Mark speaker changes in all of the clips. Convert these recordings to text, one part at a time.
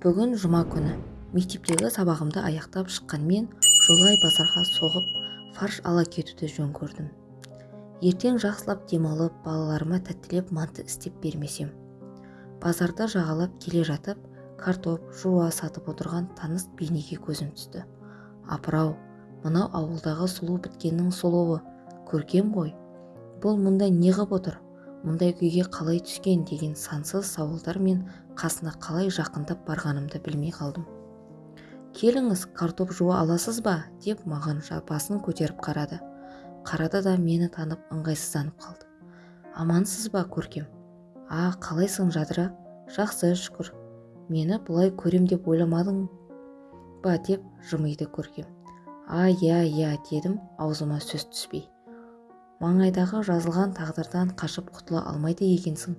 Speaker 1: бүгін жұма күні. Мектептегі сабағымды аяқтап шыққанмен жолай базарға соғып фарш ала кетуді жөн көрдім. Ертең жақсылап демалып балаларыма тәттілеп манты істеп бермесем. Базарды жағалап келе жатып картоп жуа сатып отырған таныс бейнеге көзім түсті. Апырау мынау ауылдағы сұлу біткеннің сұлуы. Көркем ғой. Бұл мұнда неғып отыр? Мұндай күйге қалай түскен? деген сансыз сауалдар мен қасына қалай жақындап барғанымды білмей қалдым. Келіңіз картоп жуа аласыз ба? деп маған басын көтеріп қарады. Қарады да мені танып ыңғайсызданып қалды. Амансыз ба көркем? А қалайсың жадыра? Жақсы шүкір мені бұлай көрем деп ойламадың ба? деп жымиды көркем. А иә иә дедім аузыма сөз түспей. Маңайдағы жазылған тағдырдан қашып құтыла алмайды екенсің.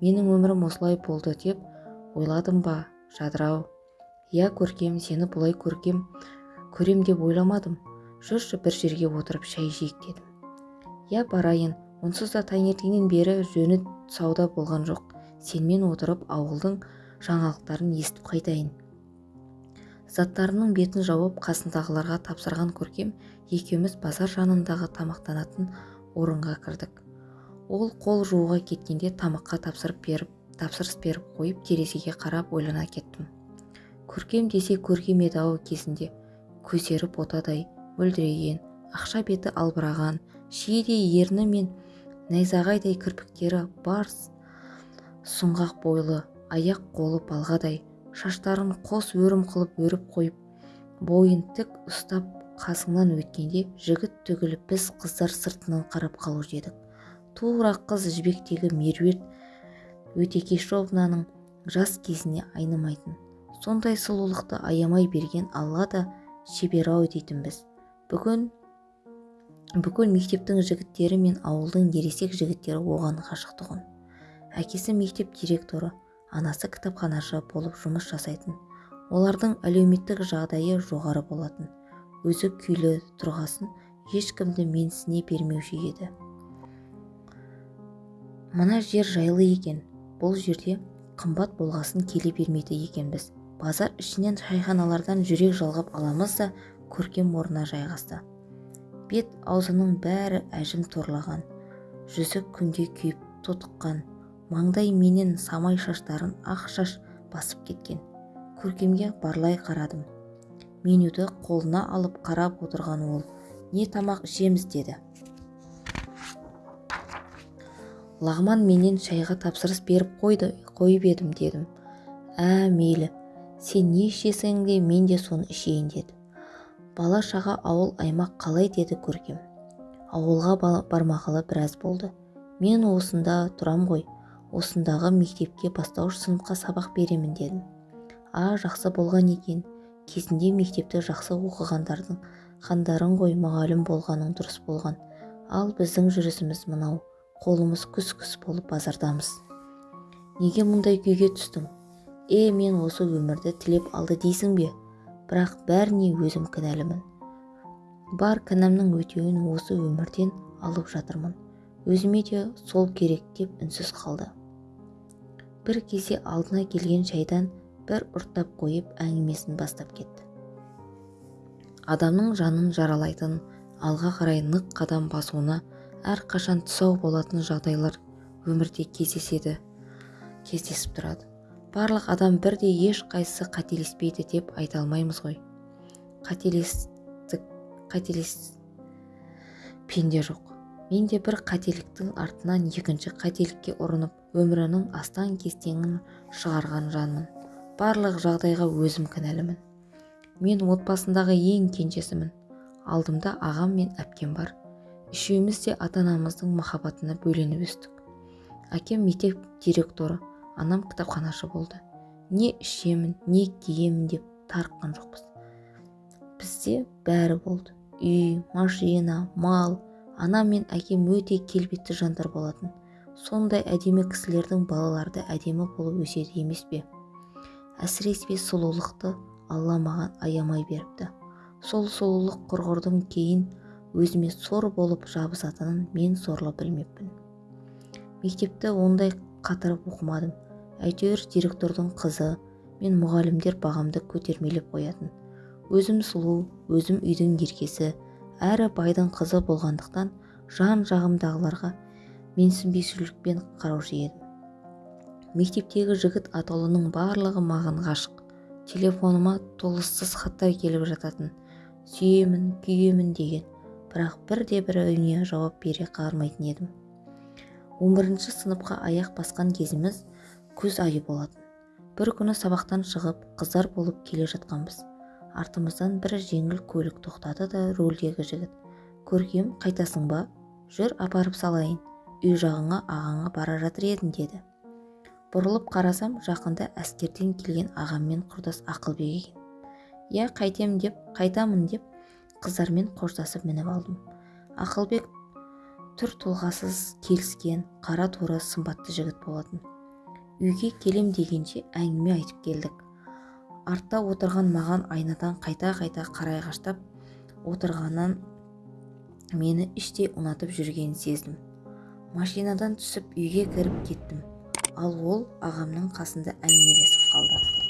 Speaker 1: Менің өмірім осылай болды деп ойладым ба жадырау? Иә көркем сені бұлай көркем көрем деп ойламадым. Жүрші бір жерге отырып шай жейік дедім. Иә барайын онсыз да таңертеңнен бері жөні сауда болған жоқ. Сенімен отырып ауылдың жаңалықтарын естіп қайтайын. Заттарының бетін жауып қасындағыларға тапсырған көркем екеуміз базар жанындағы тамақтанатын орынға кірдік. Ол қол жууға кеткенде тамаққа тапсырып беріп тапсырыс беріп қойып терезеге қарап ойлана кеттім. Көркем десе көркем еді-ау кезінде. Көздері ботадай мөлдіреген ақша беті албыраған шиедей ерні мен найзағайдай кірпіктері бар сұңғақ бойлы аяқ-қолы балғадай шаштарын қос өрім қылып өріп қойып бойын тік ұстап қасыңнан өткенде жігіт түгілі біз қыздар сыртынан қарап қалушы едік. Тура қыз жібектегі меруерт өтекешовнаның жас кезіне айнымайтын. Сондай сұлулықты аямай берген алла да шебер-ау дейтінбіз бүгін бүкіл мектептің жігіттері мен ауылдың ересек жігіттері оған ғашық тұғын. Әкесі мектеп директоры анасы кітапханашы болып жұмыс жасайтын. Олардың әлеуметтік жағдайы жоғары болатын. Өзі күйлі тұрғасын ешкімді менсіне бермеуші еді. Мына жер жайлы екен бұл жерде қымбат болғасын келе бермейді екенбіз. Базар ішінен шайханалардан жүрек жалғап аламыз да көркем орнына жайғасты. Бет аузының бәрі әжім торлаған жүзі күнде күйіп тотыққан маңдай менен самай шаштарын ақ шаш басып кеткен. Көркемге барлай қарадым. Менюді қолына алып қарап отырған ол. Не тамақ ішеміз? деді. Лағман менен шайға тапсырыс беріп қойды қойып едім дедім. Ә мейлі сен не ішесің де мен де соны ішейін деді. Бала-шаға ауыл-аймақ қалай? деді көркем. Ауылға бармағалы біраз болды. Мен осында тұрам ғой осындағы мектепке бастауыш сыныпқа сабақ беремін дедім. А жақсы болған екен кезінде мектепті жақсы оқығандардың хандарың ғой мұғалім болғаның дұрыс болған. Ал біздің жүрісіміз мынау қолымыз күс-күс болып базардамыз. Неге мұндай күйге түстің? Е мен осы өмірді тілеп алды дейсің бе? Бірақ бәріне өзім кінәлімін. Бар кінәмнің өтеуін осы өмірден алып жатырмын. Өзіме де сол керек деп үнсіз қалды. Бір кезде алдына келген шайдан бір ұрттап қойып әңгімесін бастап кетті. Адамның жанын жаралайтын алға қарай нық қадам басуына әрқашан тұсау болатын жағдайлар өмірде кездеседі кездесіп тұрады. Барлық адам бірдей ешқайсысы қателеспейді деп айта алмаймыз ғой. Қателестік қателес пенде жоқ. Мен де бір қателіктің артынан екінші қателікке ұрынып өмірінің астан-кестеңін шығарған жанмын. Барлық жағдайға өзім кінәлімін. Мен отбасындағы ең кенжесімін. Алдымда ағам мен әпкем бар. Үшеуміз де ата-анамыздың махаббатына бөленіп өстік. Әкем мектеп директоры анам кітапханашы болды. Не ішемін не киемін деп тарыққан жоқпыз. Бізде бәрі болды. Үй машина мал. Анам мен әкем өте келбетті жандар болатын. Сондай әдемі кісілердің балалары әдемі болып өседі емес пе? Әсіресе сұлулықты алла маған аямай беріпті. Сол сұлулық құрғырдың кейін өзіме сор болып жабысатынын мен сорлы білмеппін. Мектепті ондай қатырып оқымадым. Әйтеуір директордың қызы мен мұғалімдер бағамды көтермелеп қоятын. Өзім сұлу өзім үйдің еркесі әрі байдың қызы болғандықтан жан-жағымдағыларға менсінбеушілікпен қараушы едім. Мектептегі жігіт атаулының барлығы маған ғашық. Телефоныма толассыз хаттар келіп жататын. Сүйемін күйемін деген. Бірақ бірде-біреуіне жауап бере қалмайтын едім. 11 сыныпқа аяқ басқан кезіміз күз айы болатын. Бір күні сабақтан шығып қыздар болып келе жатқанбыз. Артымыздан бір жеңіл көлік тоқтады да рөлдегі жігіт көркем қайтасың ба? Жүр апарып салайын. Үй жағыңа ағаңа бара жатыр едім деді. Бұрылып қарасам жақында әскерден келген ағаммен құрдас ақылбек екен. Иә қайтем деп қайтамын деп қыздармен қоштасып мініп алдым. Ақылбек түр тұлғасыз келіскен қара торы сымбатты жігіт болатын. Үйге келем дегенше әңгіме айтып келдік. Артта отырған маған айнадан қайта-қайта қарайғаштап отырғаннан мені іштей ұнатып жүргенін сездім. Машинадан түсіп үйге кіріп кеттім. Ал ол ағамның қасында әңгімелесіп қалды.